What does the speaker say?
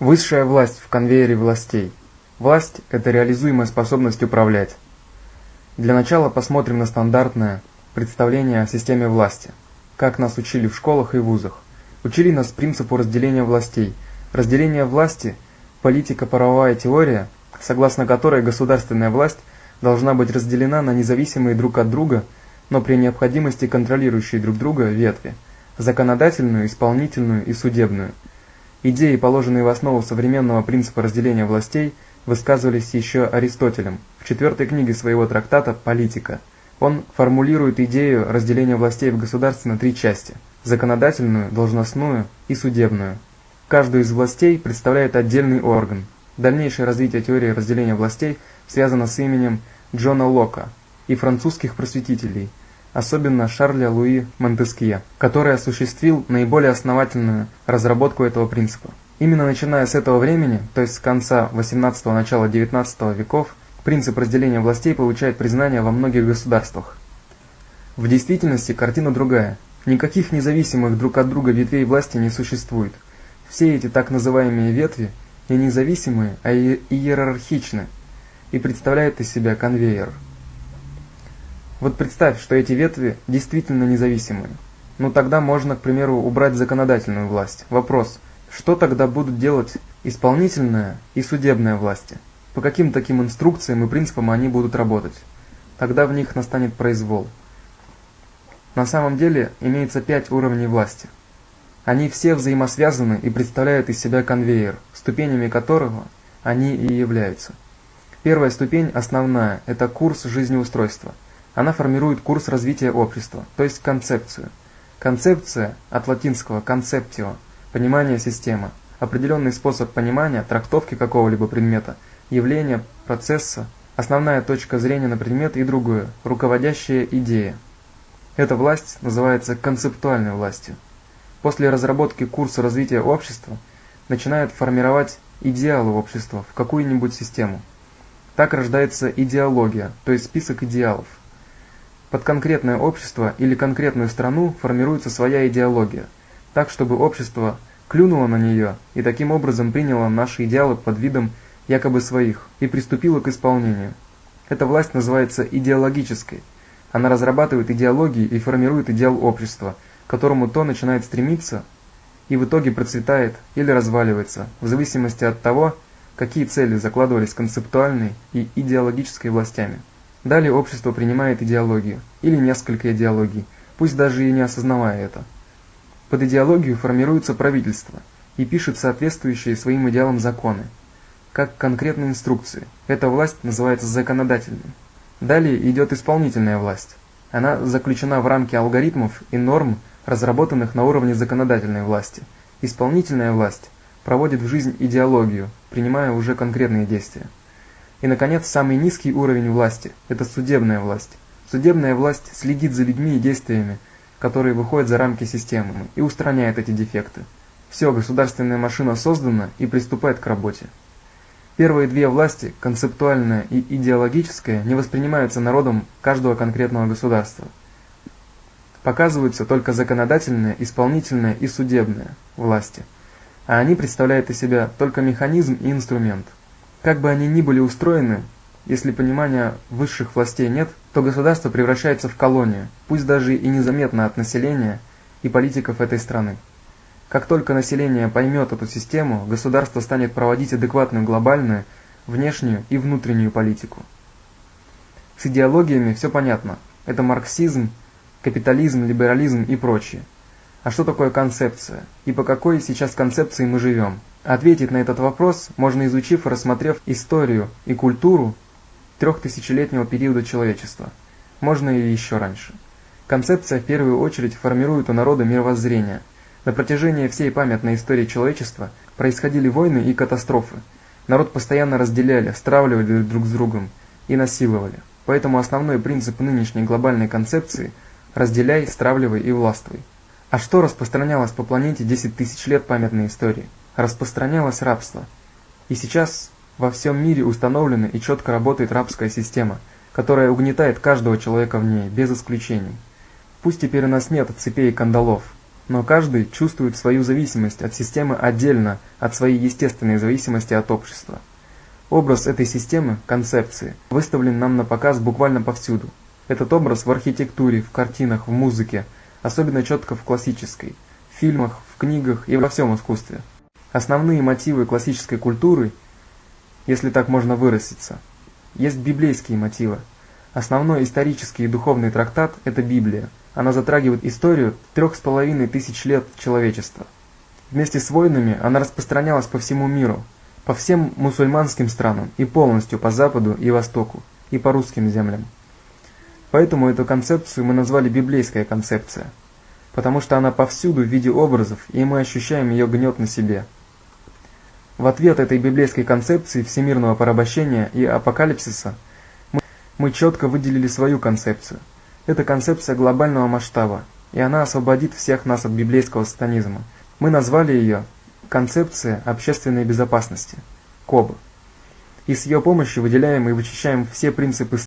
Высшая власть в конвейере властей. Власть – это реализуемая способность управлять. Для начала посмотрим на стандартное представление о системе власти, как нас учили в школах и вузах. Учили нас принципу разделения властей. Разделение власти – политико-правовая теория, согласно которой государственная власть должна быть разделена на независимые друг от друга, но при необходимости контролирующие друг друга ветви – законодательную, исполнительную и судебную – Идеи, положенные в основу современного принципа разделения властей, высказывались еще Аристотелем в четвертой книге своего трактата «Политика». Он формулирует идею разделения властей в государстве на три части – законодательную, должностную и судебную. Каждую из властей представляет отдельный орган. Дальнейшее развитие теории разделения властей связано с именем Джона Лока и французских просветителей – особенно Шарля Луи Монтескье, который осуществил наиболее основательную разработку этого принципа. Именно начиная с этого времени, то есть с конца 18-го начала 19 веков, принцип разделения властей получает признание во многих государствах. В действительности картина другая. Никаких независимых друг от друга ветвей власти не существует. Все эти так называемые ветви не независимые, а иерархичны и представляют из себя конвейер. Вот представь, что эти ветви действительно независимые. Ну тогда можно, к примеру, убрать законодательную власть. Вопрос, что тогда будут делать исполнительная и судебная власти? По каким таким инструкциям и принципам они будут работать? Тогда в них настанет произвол. На самом деле имеется пять уровней власти. Они все взаимосвязаны и представляют из себя конвейер, ступенями которого они и являются. Первая ступень, основная, это курс жизнеустройства – она формирует курс развития общества, то есть концепцию. Концепция от латинского «conceptio» – понимание системы, определенный способ понимания, трактовки какого-либо предмета, явления, процесса, основная точка зрения на предмет и другое, руководящая идея. Эта власть называется концептуальной властью. После разработки курса развития общества начинают формировать идеалы общества в какую-нибудь систему. Так рождается идеология, то есть список идеалов. Под конкретное общество или конкретную страну формируется своя идеология, так чтобы общество клюнуло на нее и таким образом приняло наши идеалы под видом якобы своих и приступило к исполнению. Эта власть называется идеологической. Она разрабатывает идеологии и формирует идеал общества, к которому то начинает стремиться и в итоге процветает или разваливается, в зависимости от того, какие цели закладывались концептуальной и идеологической властями. Далее общество принимает идеологию, или несколько идеологий, пусть даже и не осознавая это. Под идеологию формируется правительство и пишет соответствующие своим идеалам законы, как конкретные инструкции. Эта власть называется законодательной. Далее идет исполнительная власть. Она заключена в рамки алгоритмов и норм, разработанных на уровне законодательной власти. Исполнительная власть проводит в жизнь идеологию, принимая уже конкретные действия. И, наконец, самый низкий уровень власти – это судебная власть. Судебная власть следит за людьми и действиями, которые выходят за рамки системы, и устраняет эти дефекты. Все, государственная машина создана и приступает к работе. Первые две власти, концептуальная и идеологическая, не воспринимаются народом каждого конкретного государства. Показываются только законодательная, исполнительная и судебная власти, а они представляют из себя только механизм и инструмент – как бы они ни были устроены, если понимания высших властей нет, то государство превращается в колонию, пусть даже и незаметно от населения и политиков этой страны. Как только население поймет эту систему, государство станет проводить адекватную глобальную, внешнюю и внутреннюю политику. С идеологиями все понятно. Это марксизм, капитализм, либерализм и прочее. А что такое концепция? И по какой сейчас концепции мы живем? Ответить на этот вопрос можно изучив и рассмотрев историю и культуру трехтысячелетнего периода человечества. Можно и еще раньше. Концепция в первую очередь формирует у народа мировоззрение. На протяжении всей памятной истории человечества происходили войны и катастрофы. Народ постоянно разделяли, стравливали друг с другом и насиловали. Поэтому основной принцип нынешней глобальной концепции – разделяй, стравливай и властвуй. А что распространялось по планете 10 тысяч лет памятной истории? Распространялось рабство. И сейчас во всем мире установлена и четко работает рабская система, которая угнетает каждого человека в ней, без исключений. Пусть теперь у нас нет цепей и кандалов, но каждый чувствует свою зависимость от системы отдельно от своей естественной зависимости от общества. Образ этой системы, концепции, выставлен нам на показ буквально повсюду. Этот образ в архитектуре, в картинах, в музыке, особенно четко в классической, в фильмах, в книгах и во всем искусстве. Основные мотивы классической культуры, если так можно выразиться, есть библейские мотивы. Основной исторический и духовный трактат – это Библия. Она затрагивает историю трех с половиной тысяч лет человечества. Вместе с войнами она распространялась по всему миру, по всем мусульманским странам и полностью по Западу и Востоку, и по русским землям. Поэтому эту концепцию мы назвали библейская концепция, потому что она повсюду в виде образов, и мы ощущаем ее гнет на себе. В ответ этой библейской концепции всемирного порабощения и апокалипсиса – мы четко выделили свою концепцию. Это концепция глобального масштаба, и она освободит всех нас от библейского сатанизма. Мы назвали ее «Концепция общественной безопасности» – КОБ. И с ее помощью выделяем и вычищаем все принципы